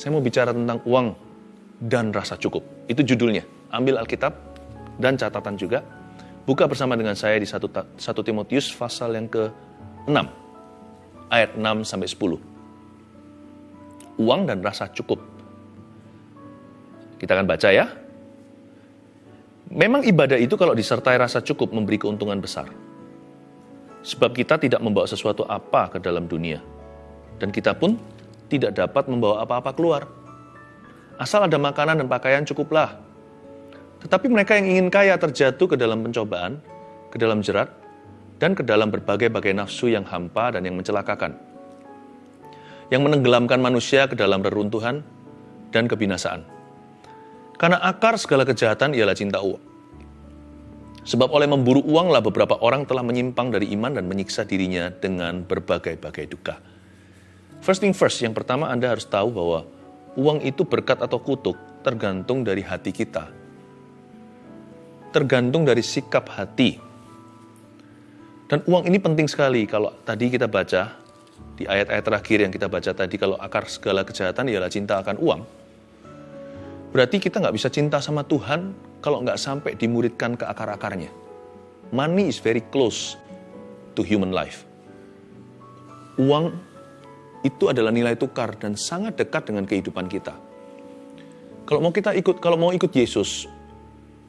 Saya mau bicara tentang uang dan rasa cukup. Itu judulnya. Ambil Alkitab dan catatan juga. Buka bersama dengan saya di 1, 1 Timotius pasal yang ke-6. Ayat 6 sampai 10. Uang dan rasa cukup. Kita akan baca ya. Memang ibadah itu kalau disertai rasa cukup memberi keuntungan besar. Sebab kita tidak membawa sesuatu apa ke dalam dunia. Dan kita pun tidak dapat membawa apa-apa keluar. Asal ada makanan dan pakaian cukuplah. Tetapi mereka yang ingin kaya terjatuh ke dalam pencobaan, ke dalam jerat, dan ke dalam berbagai-bagai nafsu yang hampa dan yang mencelakakan. Yang menenggelamkan manusia ke dalam reruntuhan dan kebinasaan. Karena akar segala kejahatan ialah cinta uang. Sebab oleh memburu uanglah beberapa orang telah menyimpang dari iman dan menyiksa dirinya dengan berbagai-bagai duka. First thing first, yang pertama Anda harus tahu bahwa uang itu berkat atau kutuk tergantung dari hati kita. Tergantung dari sikap hati. Dan uang ini penting sekali kalau tadi kita baca di ayat-ayat terakhir yang kita baca tadi kalau akar segala kejahatan ialah cinta akan uang Berarti kita nggak bisa cinta sama Tuhan kalau nggak sampai dimuridkan ke akar-akarnya. Money is very close to human life. Uang itu adalah nilai tukar dan sangat dekat dengan kehidupan kita. Kalau mau kita ikut, kalau mau ikut Yesus,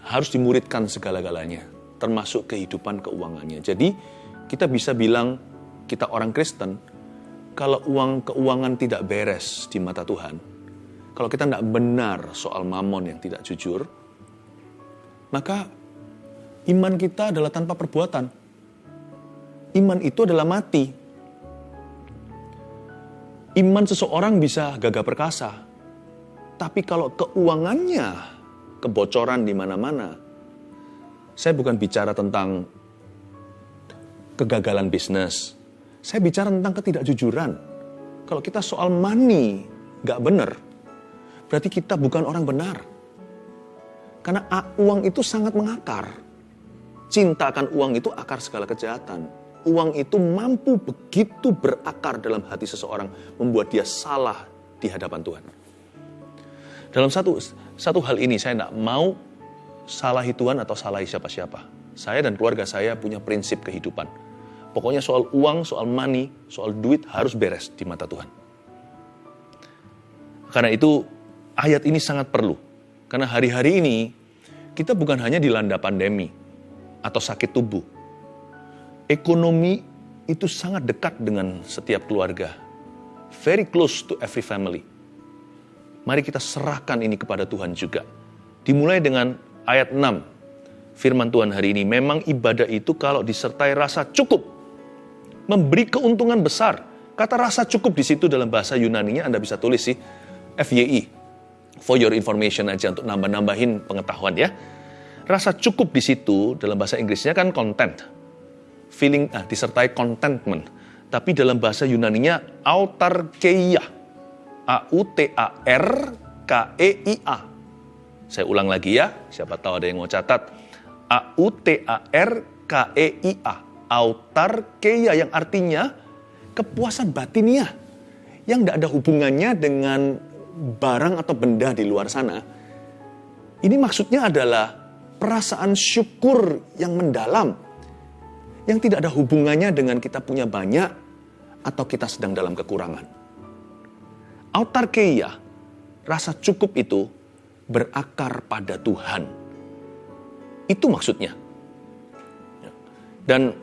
harus dimuridkan segala-galanya, termasuk kehidupan keuangannya. Jadi kita bisa bilang kita orang Kristen, kalau uang keuangan tidak beres di mata Tuhan, kalau kita tidak benar soal mamon yang tidak jujur, maka iman kita adalah tanpa perbuatan. Iman itu adalah mati. Iman seseorang bisa gagah perkasa, tapi kalau keuangannya kebocoran di mana-mana, saya bukan bicara tentang kegagalan bisnis. Saya bicara tentang ketidakjujuran. Kalau kita soal money gak benar, berarti kita bukan orang benar. Karena uang itu sangat mengakar. Cinta akan uang itu akar segala kejahatan. Uang itu mampu begitu berakar dalam hati seseorang, membuat dia salah di hadapan Tuhan. Dalam satu satu hal ini saya tidak mau salahi Tuhan atau salahi siapa-siapa. Saya dan keluarga saya punya prinsip kehidupan. Pokoknya soal uang, soal money, soal duit harus beres di mata Tuhan. Karena itu ayat ini sangat perlu. Karena hari-hari ini kita bukan hanya dilanda pandemi atau sakit tubuh. Ekonomi itu sangat dekat dengan setiap keluarga. Very close to every family. Mari kita serahkan ini kepada Tuhan juga. Dimulai dengan ayat 6. Firman Tuhan hari ini, memang ibadah itu kalau disertai rasa cukup. Memberi keuntungan besar. Kata rasa cukup di situ dalam bahasa Yunani-nya Anda bisa tulis sih, FYI, for your information aja untuk nambah-nambahin pengetahuan ya. Rasa cukup di situ dalam bahasa Inggrisnya kan content. Feeling ah, disertai contentment. Tapi dalam bahasa Yunaninya autarkeia. A U T A R K E I A. Saya ulang lagi ya, siapa tahu ada yang mau catat. A U T A R K E I A. Autarkeia yang artinya kepuasan batiniah yang tidak ada hubungannya dengan barang atau benda di luar sana, ini maksudnya adalah perasaan syukur yang mendalam, yang tidak ada hubungannya dengan kita punya banyak atau kita sedang dalam kekurangan. Autarkeia, rasa cukup itu berakar pada Tuhan. Itu maksudnya. Dan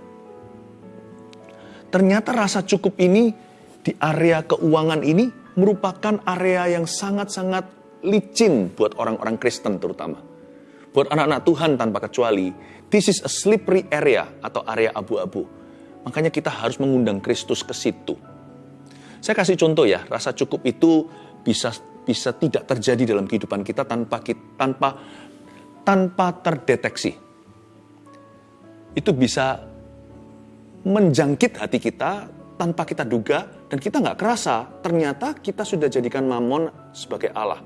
ternyata rasa cukup ini di area keuangan ini merupakan area yang sangat-sangat licin buat orang-orang Kristen terutama. Buat anak-anak Tuhan tanpa kecuali, this is a slippery area atau area abu-abu. Makanya kita harus mengundang Kristus ke situ. Saya kasih contoh ya, rasa cukup itu bisa bisa tidak terjadi dalam kehidupan kita tanpa tanpa tanpa terdeteksi. Itu bisa menjangkit hati kita tanpa kita duga dan kita nggak kerasa ternyata kita sudah jadikan mamon sebagai Allah.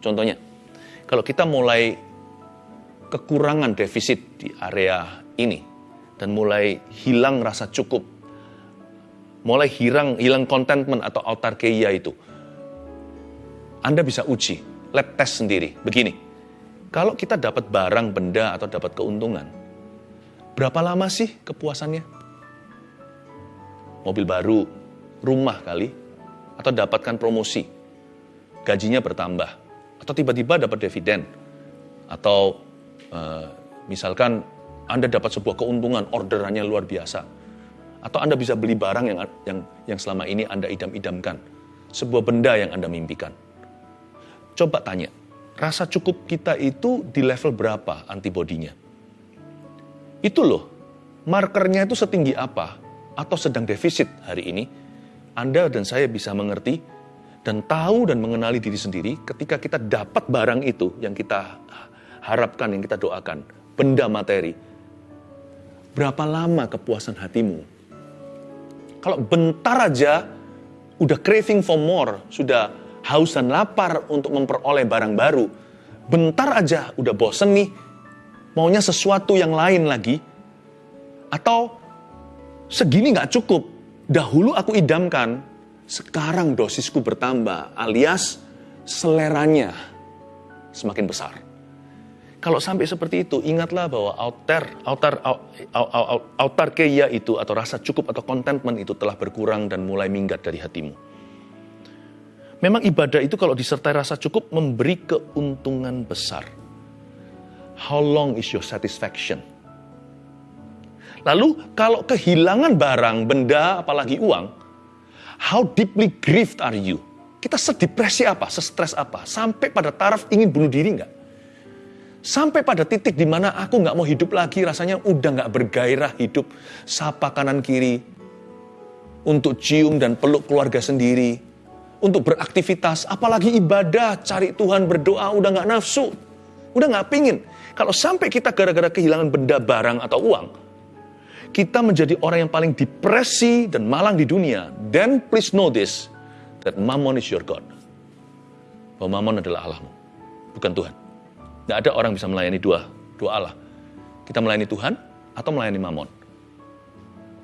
Contohnya, kalau kita mulai kekurangan defisit di area ini dan mulai hilang rasa cukup, mulai hilang hilang contentment atau autarkeia itu, Anda bisa uji, lab test sendiri. Begini, kalau kita dapat barang, benda, atau dapat keuntungan, berapa lama sih kepuasannya? Mobil baru, rumah kali, atau dapatkan promosi, gajinya bertambah, atau tiba-tiba dapat dividen, atau uh, misalkan Anda dapat sebuah keuntungan, orderannya luar biasa, atau Anda bisa beli barang yang yang yang selama ini Anda idam-idamkan, sebuah benda yang Anda mimpikan. Coba tanya, rasa cukup kita itu di level berapa antibodinya? Itu loh, markernya itu setinggi apa atau sedang defisit hari ini anda dan saya bisa mengerti dan tahu dan mengenali diri sendiri ketika kita dapat barang itu yang kita harapkan, yang kita doakan, benda materi. Berapa lama kepuasan hatimu? Kalau bentar aja udah craving for more, sudah haus dan lapar untuk memperoleh barang baru, bentar aja udah bosen nih, maunya sesuatu yang lain lagi, atau segini nggak cukup, Dahulu aku idamkan, sekarang dosisku bertambah, alias seleranya semakin besar. Kalau sampai seperti itu, ingatlah bahwa altar, altar, altar keya itu atau rasa cukup atau contentment itu telah berkurang dan mulai minggat dari hatimu. Memang ibadah itu kalau disertai rasa cukup memberi keuntungan besar. How long is your satisfaction? Lalu kalau kehilangan barang, benda, apalagi uang, how deeply grieved are you? Kita sedepresi apa, sestres apa, sampai pada taraf ingin bunuh diri nggak? Sampai pada titik di mana aku nggak mau hidup lagi, rasanya udah nggak bergairah hidup, sapa kanan kiri, untuk cium dan peluk keluarga sendiri, untuk beraktivitas, apalagi ibadah, cari Tuhan, berdoa, udah nggak nafsu, udah nggak pingin. Kalau sampai kita gara-gara kehilangan benda, barang, atau uang, kita menjadi orang yang paling depresi dan malang di dunia, then please know this, that mammon is your God. Bahwa mammon adalah Allahmu, bukan Tuhan. Tidak ada orang bisa melayani dua, dua Allah. Kita melayani Tuhan atau melayani mammon.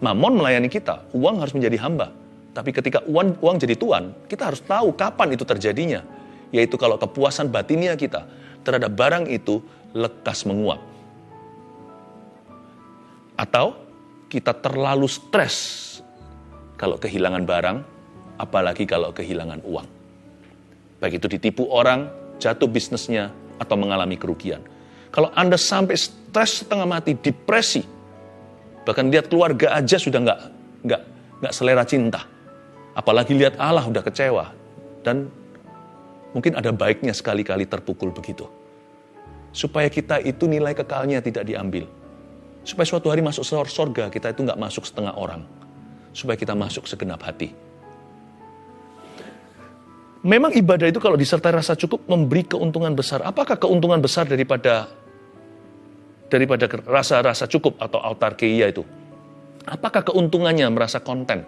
Mammon melayani kita, uang harus menjadi hamba. Tapi ketika uang, uang jadi tuan, kita harus tahu kapan itu terjadinya. Yaitu kalau kepuasan batinnya kita terhadap barang itu lekas menguap. Atau kita terlalu stres kalau kehilangan barang, apalagi kalau kehilangan uang. Baik itu ditipu orang, jatuh bisnisnya, atau mengalami kerugian. Kalau Anda sampai stres setengah mati, depresi, bahkan lihat keluarga aja sudah nggak nggak nggak selera cinta, apalagi lihat Allah udah kecewa dan mungkin ada baiknya sekali-kali terpukul begitu, supaya kita itu nilai kekalnya tidak diambil Supaya suatu hari masuk surga, kita itu nggak masuk setengah orang. Supaya kita masuk segenap hati. Memang ibadah itu kalau disertai rasa cukup memberi keuntungan besar. Apakah keuntungan besar daripada daripada rasa-rasa cukup atau autarkia itu? Apakah keuntungannya merasa konten?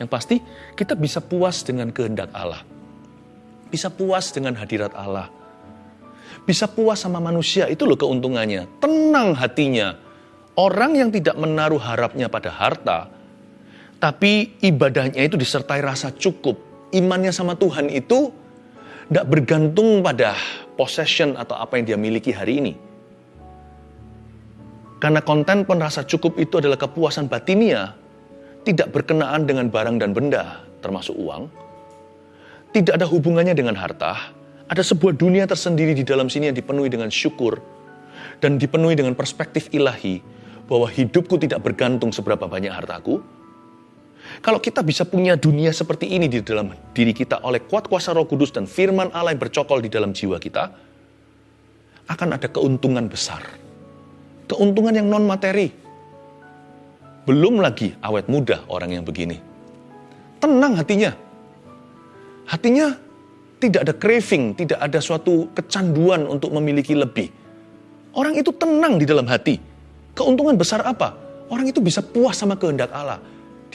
Yang pasti kita bisa puas dengan kehendak Allah. Bisa puas dengan hadirat Allah. Bisa puas sama manusia, itu loh keuntungannya. Tenang hatinya, Orang yang tidak menaruh harapnya pada harta, tapi ibadahnya itu disertai rasa cukup. Imannya sama Tuhan itu tidak bergantung pada possession atau apa yang dia miliki hari ini. Karena konten pun rasa cukup itu adalah kepuasan batinia, tidak berkenaan dengan barang dan benda, termasuk uang. Tidak ada hubungannya dengan harta, ada sebuah dunia tersendiri di dalam sini yang dipenuhi dengan syukur dan dipenuhi dengan perspektif ilahi bahwa hidupku tidak bergantung seberapa banyak hartaku. Kalau kita bisa punya dunia seperti ini di dalam diri kita oleh kuat kuasa roh kudus dan firman Allah yang bercokol di dalam jiwa kita, akan ada keuntungan besar. Keuntungan yang non-materi. Belum lagi awet muda orang yang begini. Tenang hatinya. Hatinya tidak ada craving, tidak ada suatu kecanduan untuk memiliki lebih. Orang itu tenang di dalam hati Keuntungan besar apa? Orang itu bisa puas sama kehendak Allah.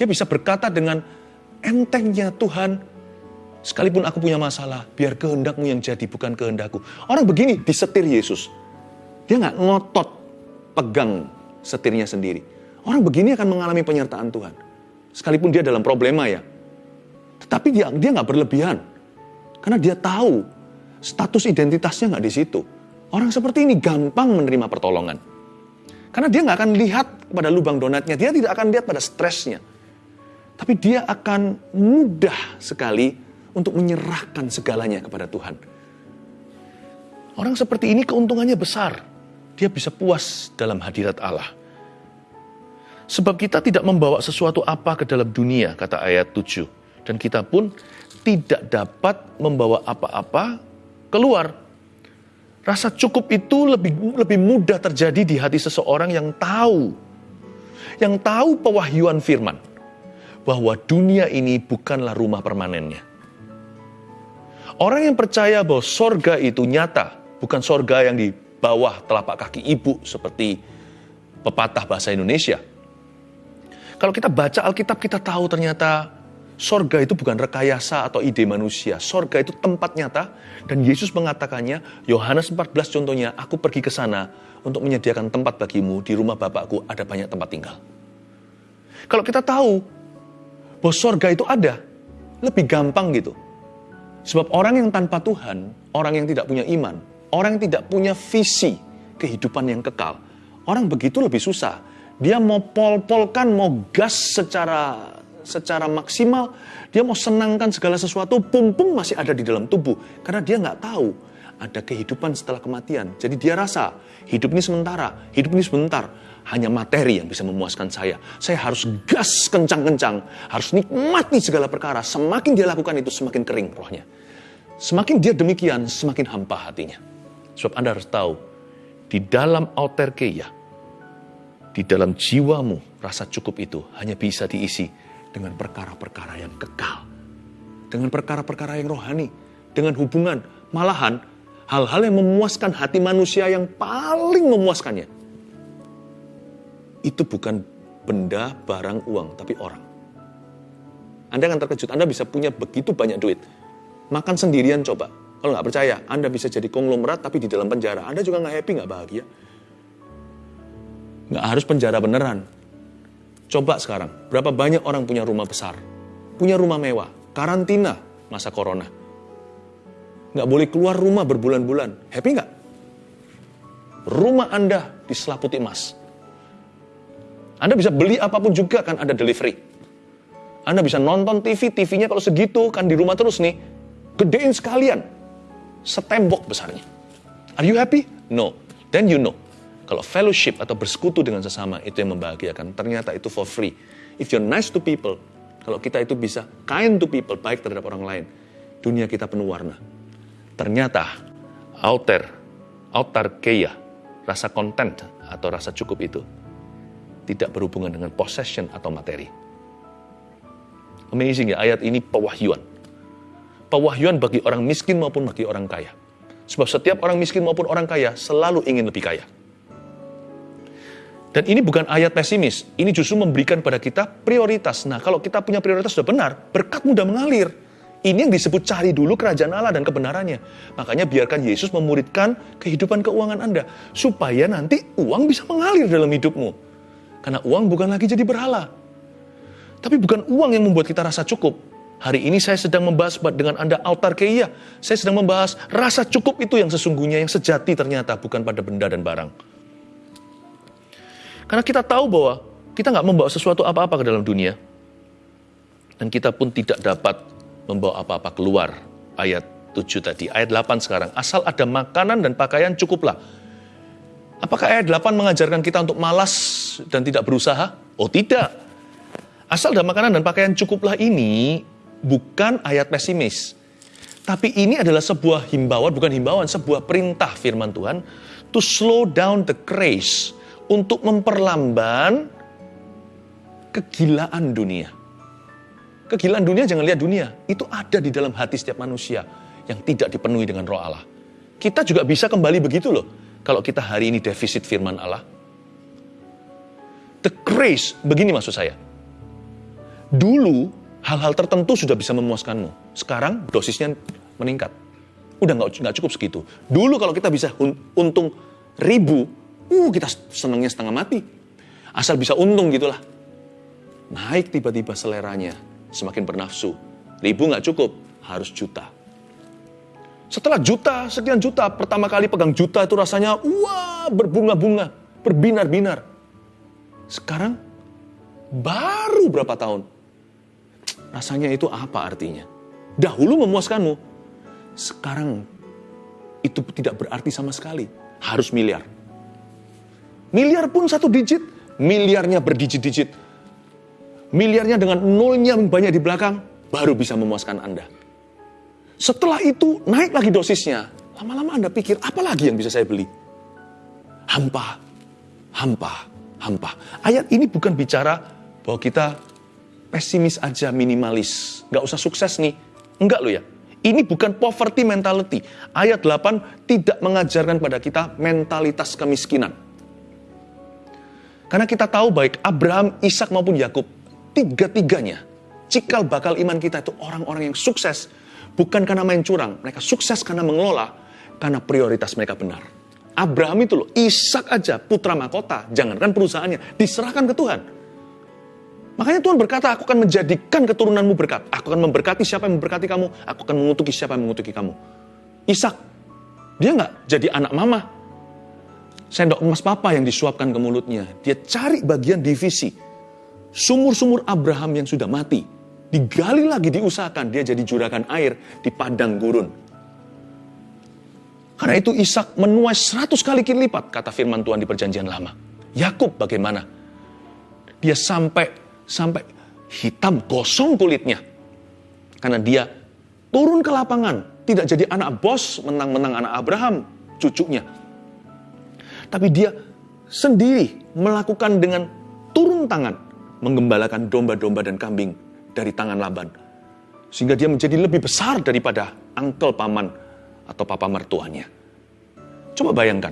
Dia bisa berkata dengan entengnya Tuhan, sekalipun aku punya masalah, biar kehendakmu yang jadi, bukan kehendakku. Orang begini disetir Yesus. Dia nggak ngotot pegang setirnya sendiri. Orang begini akan mengalami penyertaan Tuhan. Sekalipun dia dalam problema ya. Tetapi dia dia nggak berlebihan. Karena dia tahu status identitasnya nggak di situ. Orang seperti ini gampang menerima pertolongan. Karena dia nggak akan lihat pada lubang donatnya, dia tidak akan lihat pada stresnya. Tapi dia akan mudah sekali untuk menyerahkan segalanya kepada Tuhan. Orang seperti ini keuntungannya besar. Dia bisa puas dalam hadirat Allah. Sebab kita tidak membawa sesuatu apa ke dalam dunia, kata ayat 7. Dan kita pun tidak dapat membawa apa-apa keluar Rasa cukup itu lebih lebih mudah terjadi di hati seseorang yang tahu yang tahu pewahyuan firman bahwa dunia ini bukanlah rumah permanennya. Orang yang percaya bahwa sorga itu nyata, bukan sorga yang di bawah telapak kaki ibu seperti pepatah bahasa Indonesia. Kalau kita baca Alkitab kita tahu ternyata Sorga itu bukan rekayasa atau ide manusia. Sorga itu tempat nyata dan Yesus mengatakannya, Yohanes 14 contohnya, aku pergi ke sana untuk menyediakan tempat bagimu, di rumah Bapakku ada banyak tempat tinggal. Kalau kita tahu bahwa sorga itu ada, lebih gampang gitu. Sebab orang yang tanpa Tuhan, orang yang tidak punya iman, orang yang tidak punya visi kehidupan yang kekal, orang begitu lebih susah. Dia mau pol-polkan, mau gas secara secara maksimal, dia mau senangkan segala sesuatu, pum-pum masih ada di dalam tubuh. Karena dia nggak tahu ada kehidupan setelah kematian. Jadi dia rasa hidup ini sementara, hidup ini sebentar. Hanya materi yang bisa memuaskan saya. Saya harus gas kencang-kencang, harus nikmati segala perkara. Semakin dia lakukan itu, semakin kering rohnya. Semakin dia demikian, semakin hampa hatinya. Sebab Anda harus tahu, di dalam auterkeia, di dalam jiwamu, rasa cukup itu hanya bisa diisi dengan perkara-perkara yang kekal, dengan perkara-perkara yang rohani, dengan hubungan, malahan hal-hal yang memuaskan hati manusia yang paling memuaskannya. Itu bukan benda, barang, uang, tapi orang. Anda akan terkejut, Anda bisa punya begitu banyak duit. Makan sendirian coba. Kalau nggak percaya, Anda bisa jadi konglomerat tapi di dalam penjara. Anda juga nggak happy, nggak bahagia. Nggak harus penjara beneran. Coba sekarang, berapa banyak orang punya rumah besar, punya rumah mewah, karantina masa corona. Nggak boleh keluar rumah berbulan-bulan. Happy nggak? Rumah Anda diselaputi emas. Anda bisa beli apa pun juga kan ada delivery. Anda bisa nonton TV, TV-nya kalau segitu kan di rumah terus nih. Gedein sekalian. Setembok besarnya. Are you happy? No. Then you know kalau fellowship atau bersekutu dengan sesama itu yang membahagiakan, ternyata itu for free. If you're nice to people, kalau kita itu bisa kind to people, baik terhadap orang lain, dunia kita penuh warna. Ternyata outer, keya, rasa content atau rasa cukup itu tidak berhubungan dengan possession atau materi. Amazing ya, ayat ini pewahyuan. Pewahyuan bagi orang miskin maupun bagi orang kaya. Sebab setiap orang miskin maupun orang kaya selalu ingin lebih kaya. Dan ini bukan ayat pesimis, ini justru memberikan pada kita prioritas. Nah, kalau kita punya prioritas sudah benar, berkat mudah mengalir. Ini yang disebut cari dulu kerajaan Allah dan kebenarannya. Makanya biarkan Yesus memuridkan kehidupan keuangan Anda. Supaya nanti uang bisa mengalir dalam hidupmu. Karena uang bukan lagi jadi berhala. Tapi bukan uang yang membuat kita rasa cukup. Hari ini saya sedang membahas dengan Anda altar keia. Saya sedang membahas rasa cukup itu yang sesungguhnya, yang sejati ternyata. Bukan pada benda dan barang. Karena kita tahu bahwa kita nggak membawa sesuatu apa-apa ke dalam dunia. Dan kita pun tidak dapat membawa apa-apa keluar. Ayat 7 tadi. Ayat 8 sekarang. Asal ada makanan dan pakaian cukuplah. Apakah ayat 8 mengajarkan kita untuk malas dan tidak berusaha? Oh tidak. Asal ada makanan dan pakaian cukuplah ini bukan ayat pesimis. Tapi ini adalah sebuah himbauan, bukan himbauan, sebuah perintah firman Tuhan to slow down the craze untuk memperlamban kegilaan dunia. Kegilaan dunia jangan lihat dunia, itu ada di dalam hati setiap manusia yang tidak dipenuhi dengan roh Allah. Kita juga bisa kembali begitu loh, kalau kita hari ini defisit firman Allah. The grace, begini maksud saya. Dulu hal-hal tertentu sudah bisa memuaskanmu. Sekarang dosisnya meningkat. Udah nggak cukup segitu. Dulu kalau kita bisa untung ribu, Uh, kita senangnya setengah mati. Asal bisa untung gitulah. Naik tiba-tiba seleranya, semakin bernafsu. Ribu nggak cukup, harus juta. Setelah juta, sekian juta, pertama kali pegang juta itu rasanya wah berbunga-bunga, berbinar-binar. Sekarang baru berapa tahun? Rasanya itu apa artinya? Dahulu memuaskanmu, sekarang itu tidak berarti sama sekali. Harus miliar. Miliar pun satu digit, miliarnya berdijit-dijit. Miliarnya dengan nolnya banyak di belakang, baru bisa memuaskan Anda. Setelah itu naik lagi dosisnya. Lama-lama Anda pikir, apa lagi yang bisa saya beli? Hampa, hampa, hampa. Ayat ini bukan bicara bahwa kita pesimis aja, minimalis. Nggak usah sukses nih. Enggak loh ya. Ini bukan poverty mentality. Ayat 8 tidak mengajarkan pada kita mentalitas kemiskinan. Karena kita tahu baik Abraham, Ishak maupun Yakub, tiga-tiganya cikal bakal iman kita itu orang-orang yang sukses bukan karena main curang, mereka sukses karena mengelola karena prioritas mereka benar. Abraham itu loh, Ishak aja putra mahkota, jangankan perusahaannya, diserahkan ke Tuhan. Makanya Tuhan berkata, aku akan menjadikan keturunanmu berkat. Aku akan memberkati siapa yang memberkati kamu. Aku akan mengutuki siapa yang mengutuki kamu. Ishak, dia nggak jadi anak mama, sendok emas papa yang disuapkan ke mulutnya. Dia cari bagian divisi. Sumur-sumur Abraham yang sudah mati. Digali lagi, diusahakan. Dia jadi juragan air di padang gurun. Karena itu Ishak menuai seratus kali lipat, kata firman Tuhan di perjanjian lama. Yakub bagaimana? Dia sampai sampai hitam gosong kulitnya. Karena dia turun ke lapangan, tidak jadi anak bos menang-menang anak Abraham, cucunya tapi dia sendiri melakukan dengan turun tangan menggembalakan domba-domba dan kambing dari tangan Laban. Sehingga dia menjadi lebih besar daripada angkel paman atau papa mertuanya. Coba bayangkan,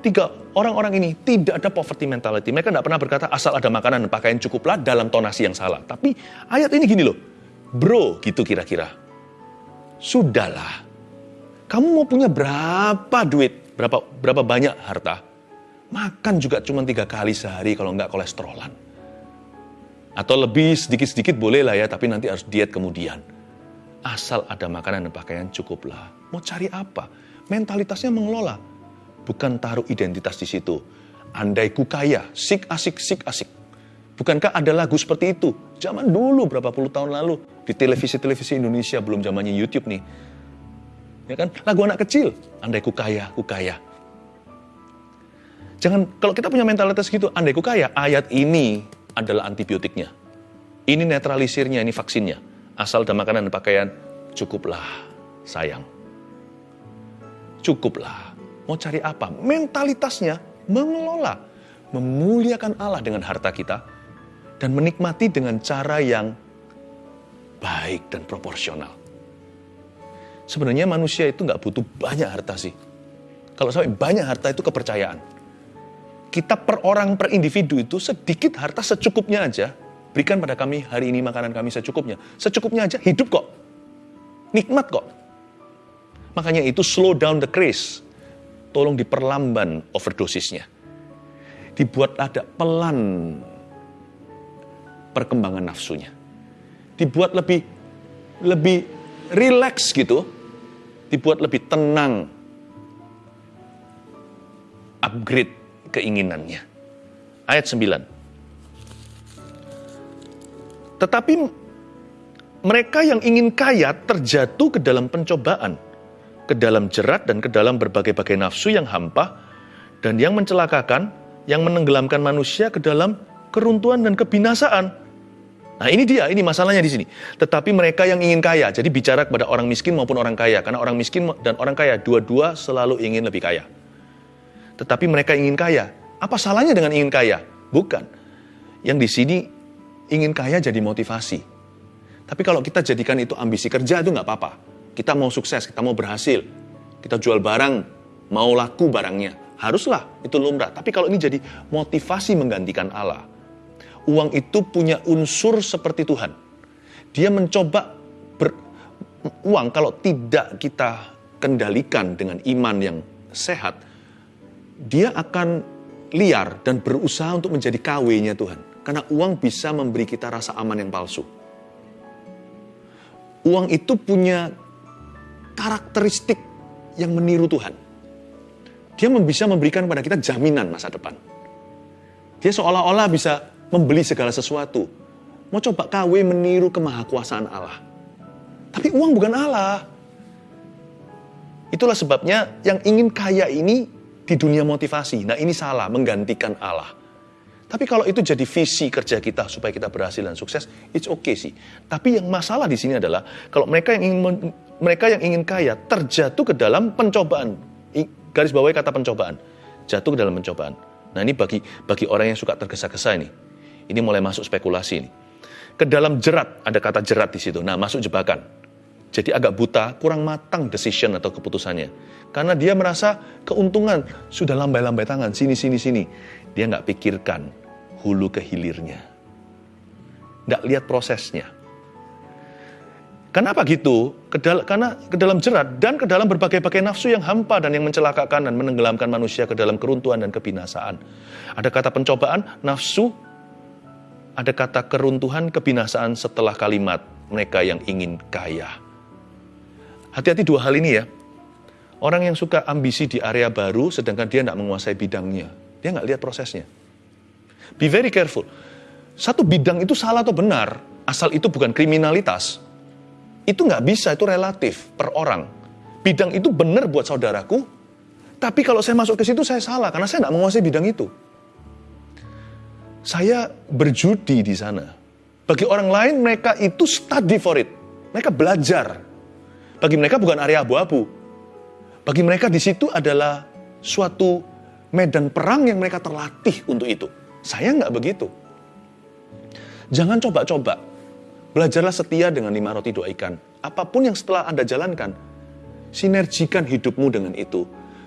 tiga orang-orang ini tidak ada poverty mentality. Mereka tidak pernah berkata asal ada makanan dan pakaian cukuplah dalam tonasi yang salah. Tapi ayat ini gini loh, bro gitu kira-kira. Sudahlah, kamu mau punya berapa duit? berapa berapa banyak harta, makan juga cuma tiga kali sehari kalau nggak kolesterolan. Atau lebih sedikit-sedikit boleh lah ya, tapi nanti harus diet kemudian. Asal ada makanan dan pakaian cukuplah. Mau cari apa? Mentalitasnya mengelola. Bukan taruh identitas di situ. Andai ku kaya, sik asik, sik asik. Bukankah ada lagu seperti itu? Zaman dulu, berapa puluh tahun lalu. Di televisi-televisi Indonesia, belum zamannya YouTube nih Ya kan? Lagu anak kecil, andai ku kaya, ku kaya. Jangan, kalau kita punya mentalitas gitu, andai ku kaya, ayat ini adalah antibiotiknya. Ini netralisirnya, ini vaksinnya. Asal ada makanan dan pakaian, cukuplah sayang. Cukuplah. Mau cari apa? Mentalitasnya mengelola, memuliakan Allah dengan harta kita, dan menikmati dengan cara yang baik dan proporsional. Sebenarnya manusia itu nggak butuh banyak harta sih. Kalau sampai banyak harta itu kepercayaan. Kita per orang, per individu itu sedikit harta secukupnya aja. Berikan pada kami hari ini makanan kami secukupnya. Secukupnya aja hidup kok. Nikmat kok. Makanya itu slow down the craze. Tolong diperlamban overdosisnya. Dibuat ada pelan perkembangan nafsunya. Dibuat lebih lebih relax gitu dibuat lebih tenang. Upgrade keinginannya. Ayat 9. Tetapi mereka yang ingin kaya terjatuh ke dalam pencobaan, ke dalam jerat dan ke dalam berbagai-bagai nafsu yang hampa dan yang mencelakakan, yang menenggelamkan manusia ke dalam keruntuhan dan kebinasaan. Nah ini dia, ini masalahnya di sini. Tetapi mereka yang ingin kaya, jadi bicara kepada orang miskin maupun orang kaya. Karena orang miskin dan orang kaya, dua-dua selalu ingin lebih kaya. Tetapi mereka ingin kaya. Apa salahnya dengan ingin kaya? Bukan. Yang di sini ingin kaya jadi motivasi. Tapi kalau kita jadikan itu ambisi kerja itu nggak apa-apa. Kita mau sukses, kita mau berhasil. Kita jual barang, mau laku barangnya. Haruslah, itu lumrah. Tapi kalau ini jadi motivasi menggantikan Allah, uang itu punya unsur seperti Tuhan. Dia mencoba ber, uang kalau tidak kita kendalikan dengan iman yang sehat, dia akan liar dan berusaha untuk menjadi KW-nya Tuhan. Karena uang bisa memberi kita rasa aman yang palsu. Uang itu punya karakteristik yang meniru Tuhan. Dia bisa memberikan kepada kita jaminan masa depan. Dia seolah-olah bisa membeli segala sesuatu. Mau coba KW meniru kemahakuasaan Allah. Tapi uang bukan Allah. Itulah sebabnya yang ingin kaya ini di dunia motivasi. Nah ini salah, menggantikan Allah. Tapi kalau itu jadi visi kerja kita supaya kita berhasil dan sukses, it's okay sih. Tapi yang masalah di sini adalah kalau mereka yang ingin mereka yang ingin kaya terjatuh ke dalam pencobaan. Garis bawahi kata pencobaan. Jatuh ke dalam pencobaan. Nah ini bagi bagi orang yang suka tergesa-gesa ini. Ini mulai masuk spekulasi ini. Ke dalam jerat, ada kata jerat di situ. Nah masuk jebakan. Jadi agak buta, kurang matang decision atau keputusannya. Karena dia merasa keuntungan, sudah lambai-lambai tangan, sini, sini, sini. Dia nggak pikirkan hulu ke hilirnya. Nggak lihat prosesnya. Kenapa gitu? Kedal karena ke dalam jerat dan ke dalam berbagai-bagai nafsu yang hampa dan yang mencelakakan dan menenggelamkan manusia ke dalam keruntuhan dan kebinasaan. Ada kata pencobaan, nafsu, ada kata keruntuhan, kebinasaan setelah kalimat mereka yang ingin kaya. Hati-hati dua hal ini ya. Orang yang suka ambisi di area baru sedangkan dia tidak menguasai bidangnya. Dia nggak lihat prosesnya. Be very careful. Satu bidang itu salah atau benar, asal itu bukan kriminalitas. Itu nggak bisa, itu relatif per orang. Bidang itu benar buat saudaraku, tapi kalau saya masuk ke situ saya salah karena saya nggak menguasai bidang itu. Saya berjudi di sana. Bagi orang lain mereka itu study for it. Mereka belajar. Bagi mereka bukan area abu-abu. Bagi mereka di situ adalah suatu medan perang yang mereka terlatih untuk itu. Saya nggak begitu. Jangan coba-coba. Belajarlah setia dengan lima roti dua ikan. Apa pun yang setelah Anda jalankan, sinergikan hidupmu dengan itu.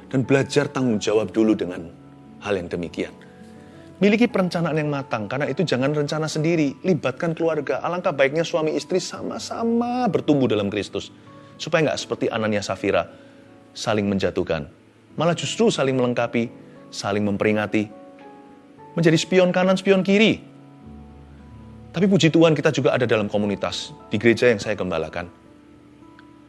Dan belajar tanggung jawab dulu dengan hal yang demikian. Miliki perencanaan yang matang, karena itu jangan rencana sendiri. Libatkan keluarga. Alangkah baiknya suami istri sama-sama bertumbuh dalam Kristus. Supaya nggak seperti Anania Safira, saling menjatuhkan. Malah justru saling melengkapi, saling memperingati, menjadi spion kanan, spion kiri. Tapi puji Tuhan kita juga ada dalam komunitas di gereja yang saya gembalakan.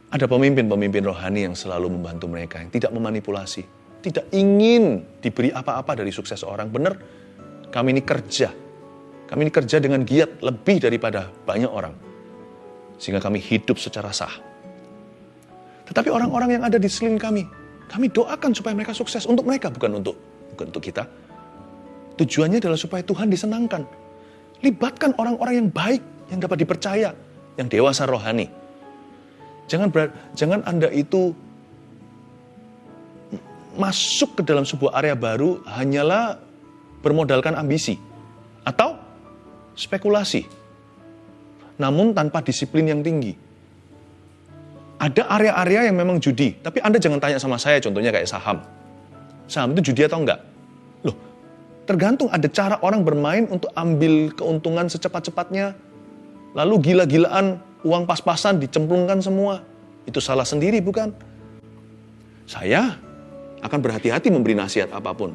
Ada pemimpin-pemimpin rohani yang selalu membantu mereka, yang tidak memanipulasi, tidak ingin diberi apa-apa dari sukses orang. Benar, kami ini kerja. Kami ini kerja dengan giat lebih daripada banyak orang. Sehingga kami hidup secara sah. Tetapi orang-orang yang ada di sekeliling kami, kami doakan supaya mereka sukses untuk mereka, bukan untuk bukan untuk kita. Tujuannya adalah supaya Tuhan disenangkan. Libatkan orang-orang yang baik, yang dapat dipercaya, yang dewasa rohani. Jangan ber, jangan Anda itu masuk ke dalam sebuah area baru hanyalah bermodalkan ambisi atau spekulasi. Namun tanpa disiplin yang tinggi. Ada area-area yang memang judi, tapi Anda jangan tanya sama saya contohnya kayak saham. Saham itu judi atau enggak? Tergantung ada cara orang bermain untuk ambil keuntungan secepat-cepatnya. Lalu gila-gilaan, uang pas-pasan dicemplungkan semua. Itu salah sendiri bukan? Saya akan berhati-hati memberi nasihat apa pun.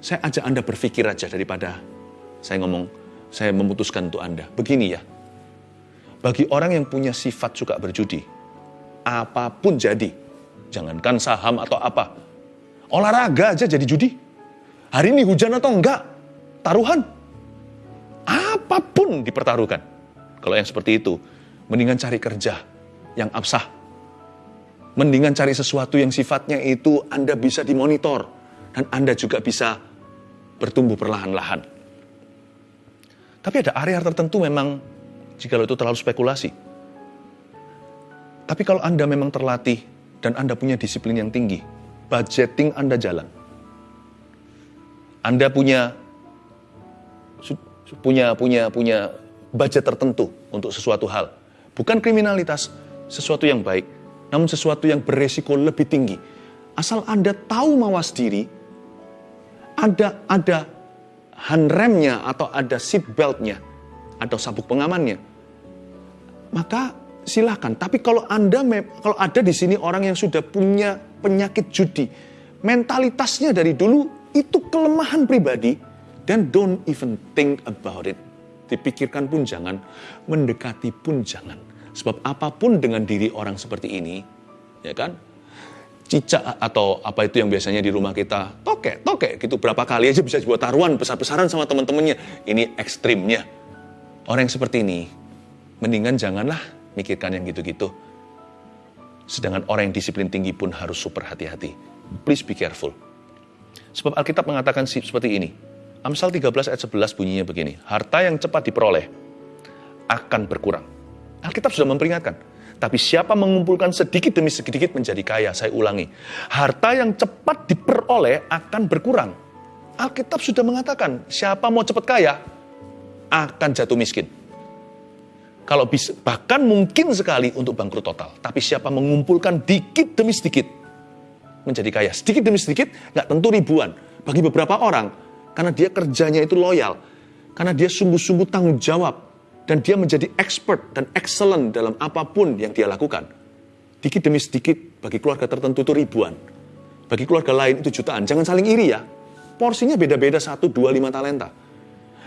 Saya ajak Anda berpikir aja daripada saya ngomong, saya memutuskan untuk Anda. Begini ya, bagi orang yang punya sifat suka berjudi, apa pun jadi, jangankan saham atau apa, olahraga aja jadi judi Hari ini hujan atau enggak? Taruhan. Apa pun dipertaruhkan. Kalau yang seperti itu, mendingan cari kerja yang absah. Mendingan cari sesuatu yang sifatnya itu Anda bisa dimonitor. Dan Anda juga bisa bertumbuh perlahan-lahan. Tapi ada area tertentu memang jika itu terlalu spekulasi. Tapi kalau Anda memang terlatih dan Anda punya disiplin yang tinggi, budgeting Anda jalan anda punya punya punya punya budget tertentu untuk sesuatu hal. Bukan kriminalitas, sesuatu yang baik, namun sesuatu yang beresiko lebih tinggi. Asal Anda tahu mawas diri, ada ada handremnya atau ada seat beltnya atau sabuk pengamannya, maka silahkan. Tapi kalau Anda kalau ada di sini orang yang sudah punya penyakit judi, mentalitasnya dari dulu itu kelemahan pribadi dan don't even think about it. Dipikirkan pun jangan, mendekati pun jangan. Sebab apa pun dengan diri orang seperti ini, ya kan? Cicak atau apa itu yang biasanya di rumah kita, toke, toke gitu. Berapa kali aja bisa dibuat taruhan besar-besaran sama teman-temannya. Ini ekstrimnya. Orang yang seperti ini, mendingan janganlah mikirkan yang gitu-gitu. Sedangkan orang yang disiplin tinggi pun harus super hati-hati. Please be careful. Sebab Alkitab mengatakan seperti ini. Amsal 13 ayat 11 bunyinya begini. Harta yang cepat diperoleh akan berkurang. Alkitab sudah memperingatkan. Tapi siapa mengumpulkan sedikit demi sedikit menjadi kaya, saya ulangi. Harta yang cepat diperoleh akan berkurang. Alkitab sudah mengatakan, siapa mau cepat kaya, akan jatuh miskin. Kalau bisa, bahkan mungkin sekali untuk bangkrut total. Tapi siapa mengumpulkan dikit demi sedikit, menjadi kaya. Sedikit demi sedikit, nggak tentu ribuan. Bagi beberapa orang, karena dia kerjanya itu loyal, karena dia sungguh-sungguh tanggung jawab, dan dia menjadi expert dan excellent dalam apa pun yang dia lakukan. Dikit demi sedikit, bagi keluarga tertentu itu ribuan. Bagi keluarga lain itu jutaan. Jangan saling iri ya. Porsinya beda-beda satu, dua, lima talenta.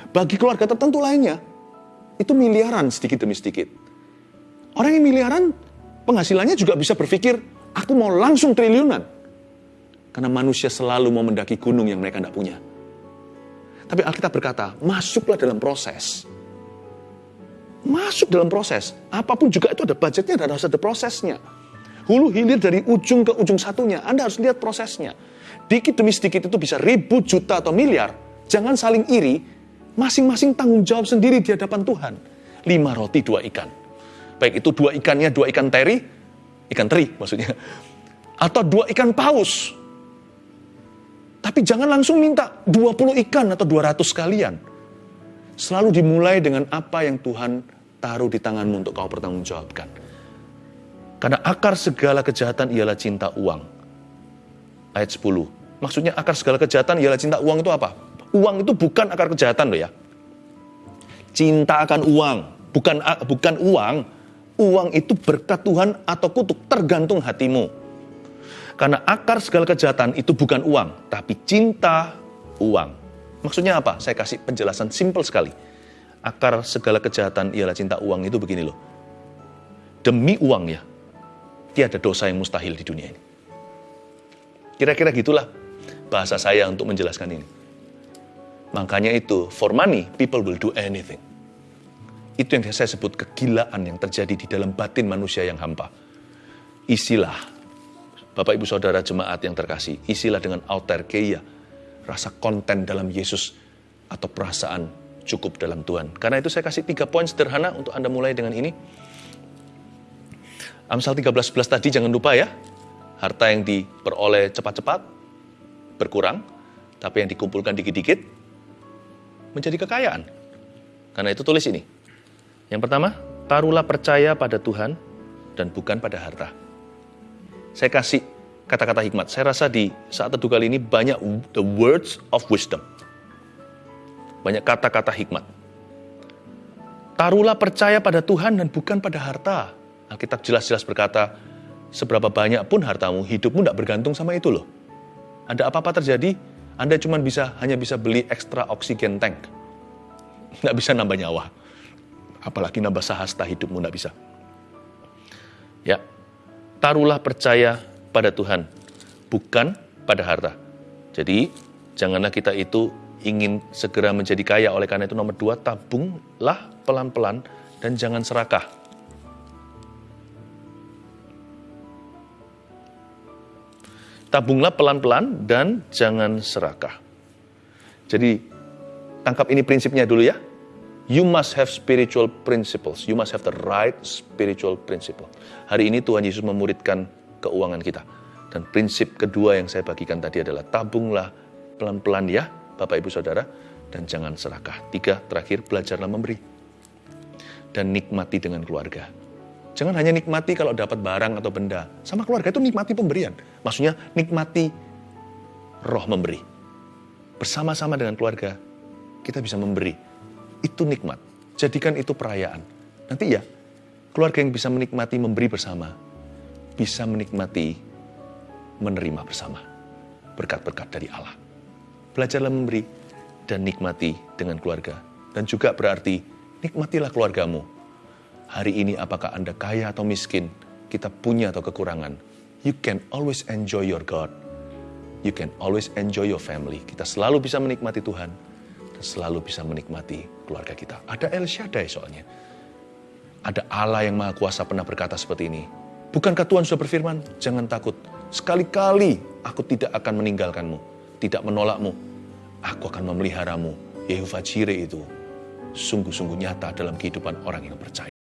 Bagi keluarga tertentu lainnya, itu miliaran sedikit demi sedikit. Orang yang miliaran, penghasilannya juga bisa berpikir, aku mau langsung triliunan. Karena manusia selalu mau mendaki gunung yang mereka tidak punya. Tapi Alkitab berkata, masuklah dalam proses masuk dalam proses. Apa pun juga itu ada budgetnya dan harus ada prosesnya. Hulu hilir dari ujung ke ujung satunya. Anda harus lihat prosesnya. Dikit demi sedikit itu bisa ribu juta atau miliar. Jangan saling iri. Masing-masing tanggung jawab sendiri di hadapan Tuhan. Lima roti, dua ikan. Baik itu dua ikannya, dua ikan teri. Ikan teri maksudnya. Atau dua ikan paus. Tapi jangan langsung minta 20 ikan atau 200 kalian. Selalu dimulai dengan apa yang Tuhan taruh di tanganmu untuk kau pertanggungjawabkan. Karena akar segala kejahatan ialah cinta uang. Ayat 10. Maksudnya akar segala kejahatan ialah cinta uang itu apa? Uang itu bukan akar kejahatan loh ya. Cinta akan uang, bukan bukan uang. Uang itu berkat Tuhan atau kutuk, tergantung hatimu. Karena akar segala kejahatan itu bukan uang, tapi cinta uang. Maksudnya apa? Saya kasih penjelasan simpel sekali akar segala kejahatan ialah cinta uang itu begini loh. Demi uang ya, tiada dosa yang mustahil di dunia ini. Kira-kira gitulah bahasa saya untuk menjelaskan ini. Makanya itu, for money, people will do anything. Itu yang saya sebut kegilaan yang terjadi di dalam batin manusia yang hampa. Isilah, Bapak Ibu Saudara jemaat yang terkasih, isilah dengan autarkeia, rasa konten dalam Yesus atau perasaan cukup dalam Tuhan. Karena itu saya kasih tiga poin sederhana untuk Anda mulai dengan ini. Amsal 13.11 tadi jangan lupa ya, harta yang diperoleh cepat-cepat berkurang, tapi yang dikumpulkan dikit-dikit menjadi kekayaan. Karena itu tulis ini. Yang pertama, taruhlah percaya pada Tuhan dan bukan pada harta. Saya kasih kata-kata hikmat. Saya rasa di saat teduh kali ini banyak the words of wisdom banyak kata-kata hikmat. Taruhlah percaya pada Tuhan dan bukan pada harta. Alkitab jelas-jelas berkata, seberapa banyak pun hartamu, hidupmu tidak bergantung sama itu loh. Ada apa-apa terjadi, Anda cuma bisa hanya bisa beli ekstra oksigen tank. Nggak bisa nambah nyawa. Apalagi nambah sahasta hidupmu nggak bisa. Ya, taruhlah percaya pada Tuhan, bukan pada harta. Jadi, janganlah kita itu ingin segera menjadi kaya. Oleh karena itu nomor dua, tabunglah pelan-pelan dan jangan serakah. Tabunglah pelan-pelan dan jangan serakah. Jadi tangkap ini prinsipnya dulu ya. You must have spiritual principles. You must have the right spiritual principle. Hari ini Tuhan Yesus memuridkan keuangan kita. Dan prinsip kedua yang saya bagikan tadi adalah tabunglah pelan-pelan ya Bapak Ibu Saudara, dan jangan serakah. Tiga, terakhir, belajarlah memberi. Dan nikmati dengan keluarga. Jangan hanya nikmati kalau dapat barang atau benda. Sama keluarga itu nikmati pemberian. Maksudnya nikmati roh memberi. Bersama-sama dengan keluarga, kita bisa memberi. Itu nikmat. Jadikan itu perayaan. Nanti ya, keluarga yang bisa menikmati memberi bersama, bisa menikmati menerima bersama. Berkat-berkat dari Allah belajarlah memberi dan nikmati dengan keluarga. Dan juga berarti nikmatilah keluargamu. Hari ini apakah Anda kaya atau miskin, kita punya atau kekurangan, you can always enjoy your God. You can always enjoy your family. Kita selalu bisa menikmati Tuhan. Dan selalu bisa menikmati keluarga kita. Ada El Shaddai soalnya. Ada Allah yang Maha Kuasa pernah berkata seperti ini. Bukankah Tuhan sudah berfirman? Jangan takut. Sekali-kali aku tidak akan meninggalkanmu. Tidak menolakmu. Aku akan memeliharamu. Yehova Jireh itu sungguh-sungguh nyata dalam kehidupan orang yang percaya.